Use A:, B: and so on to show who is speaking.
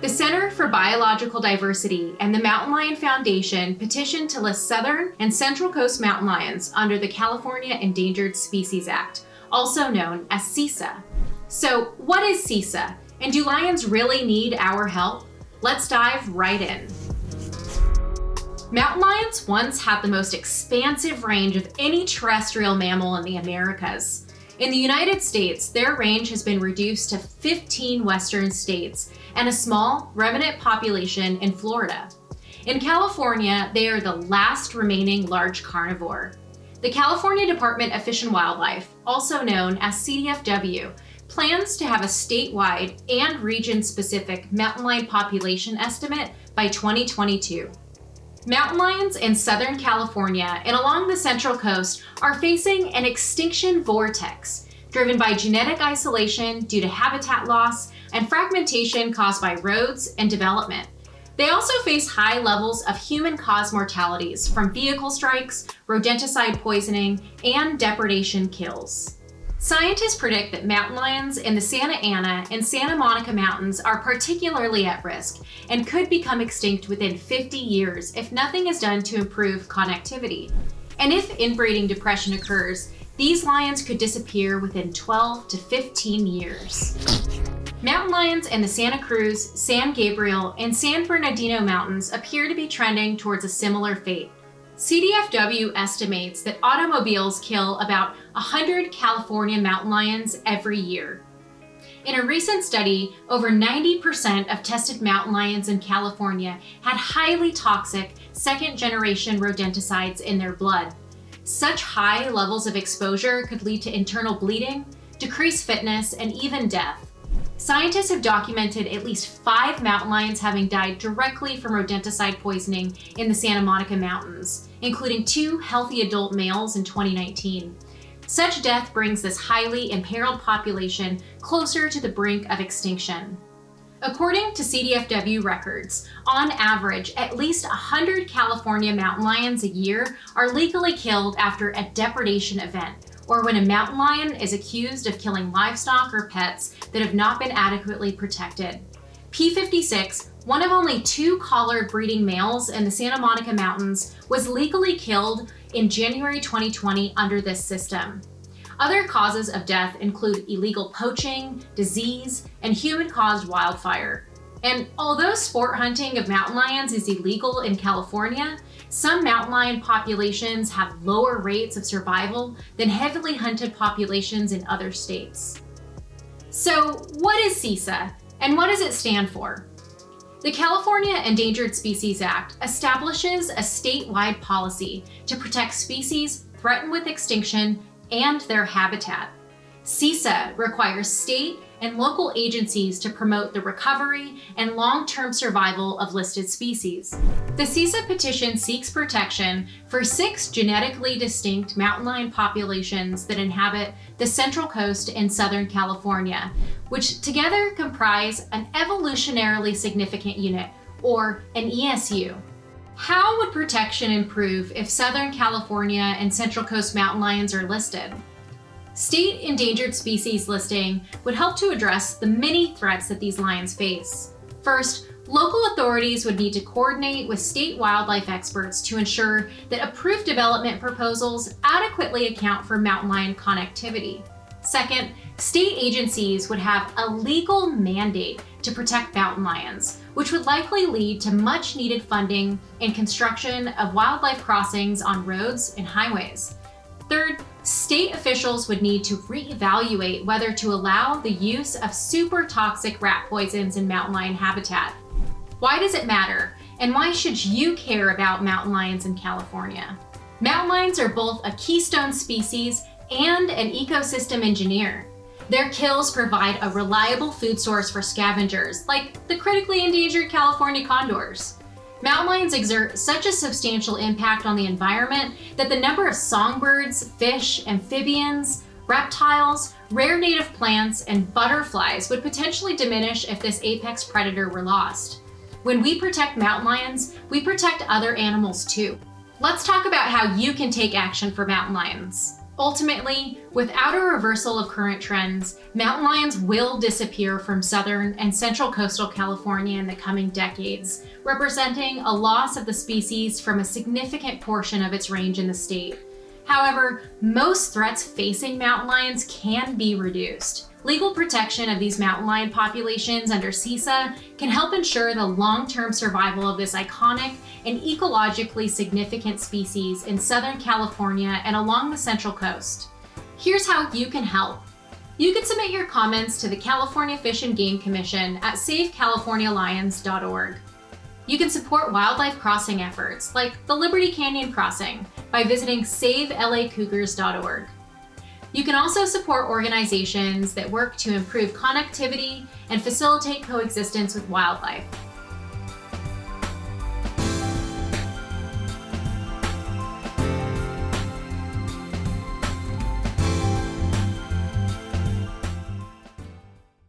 A: The Center for Biological Diversity and the Mountain Lion Foundation petitioned to list southern and central coast mountain lions under the California Endangered Species Act, also known as CESA. So what is CESA, and do lions really need our help? Let's dive right in. Mountain lions once had the most expansive range of any terrestrial mammal in the Americas. In the United States, their range has been reduced to 15 western states and a small remnant population in Florida. In California, they are the last remaining large carnivore. The California Department of Fish and Wildlife, also known as CDFW, plans to have a statewide and region-specific mountain lion population estimate by 2022. Mountain lions in Southern California and along the Central Coast are facing an extinction vortex driven by genetic isolation due to habitat loss and fragmentation caused by roads and development. They also face high levels of human-caused mortalities from vehicle strikes, rodenticide poisoning, and depredation kills. Scientists predict that mountain lions in the Santa Ana and Santa Monica Mountains are particularly at risk and could become extinct within 50 years if nothing is done to improve connectivity. And if inbreeding depression occurs, these lions could disappear within 12 to 15 years. Mountain lions in the Santa Cruz, San Gabriel, and San Bernardino Mountains appear to be trending towards a similar fate. CDFW estimates that automobiles kill about 100 California mountain lions every year. In a recent study, over 90% of tested mountain lions in California had highly toxic second-generation rodenticides in their blood. Such high levels of exposure could lead to internal bleeding, decreased fitness, and even death. Scientists have documented at least five mountain lions having died directly from rodenticide poisoning in the Santa Monica Mountains, including two healthy adult males in 2019. Such death brings this highly imperiled population closer to the brink of extinction. According to CDFW records, on average, at least 100 California mountain lions a year are legally killed after a depredation event, or when a mountain lion is accused of killing livestock or pets that have not been adequately protected. P56, one of only two collared breeding males in the Santa Monica Mountains, was legally killed in January 2020 under this system. Other causes of death include illegal poaching, disease, and human-caused wildfire. And although sport hunting of mountain lions is illegal in California, some mountain lion populations have lower rates of survival than heavily hunted populations in other states. So what is CESA and what does it stand for? The California Endangered Species Act establishes a statewide policy to protect species threatened with extinction and their habitat. CESA requires state and local agencies to promote the recovery and long-term survival of listed species. The CESA petition seeks protection for six genetically distinct mountain lion populations that inhabit the Central Coast in Southern California, which together comprise an evolutionarily significant unit, or an ESU. How would protection improve if Southern California and Central Coast mountain lions are listed? State endangered species listing would help to address the many threats that these lions face. First, local authorities would need to coordinate with state wildlife experts to ensure that approved development proposals adequately account for mountain lion connectivity. Second, state agencies would have a legal mandate to protect mountain lions, which would likely lead to much needed funding and construction of wildlife crossings on roads and highways. Third, state officials would need to reevaluate whether to allow the use of super toxic rat poisons in mountain lion habitat. Why does it matter? And why should you care about mountain lions in California? Mountain lions are both a keystone species and an ecosystem engineer. Their kills provide a reliable food source for scavengers, like the critically endangered California condors. Mountain lions exert such a substantial impact on the environment that the number of songbirds, fish, amphibians, reptiles, rare native plants, and butterflies would potentially diminish if this apex predator were lost. When we protect mountain lions, we protect other animals too. Let's talk about how you can take action for mountain lions. Ultimately, without a reversal of current trends, mountain lions will disappear from southern and central coastal California in the coming decades, representing a loss of the species from a significant portion of its range in the state. However, most threats facing mountain lions can be reduced. Legal protection of these mountain lion populations under CESA can help ensure the long-term survival of this iconic and ecologically significant species in Southern California and along the Central Coast. Here's how you can help. You can submit your comments to the California Fish and Game Commission at SaveCaliforniaLions.org. You can support wildlife crossing efforts like the Liberty Canyon Crossing by visiting SaveLACougars.org. You can also support organizations that work to improve connectivity and facilitate coexistence with wildlife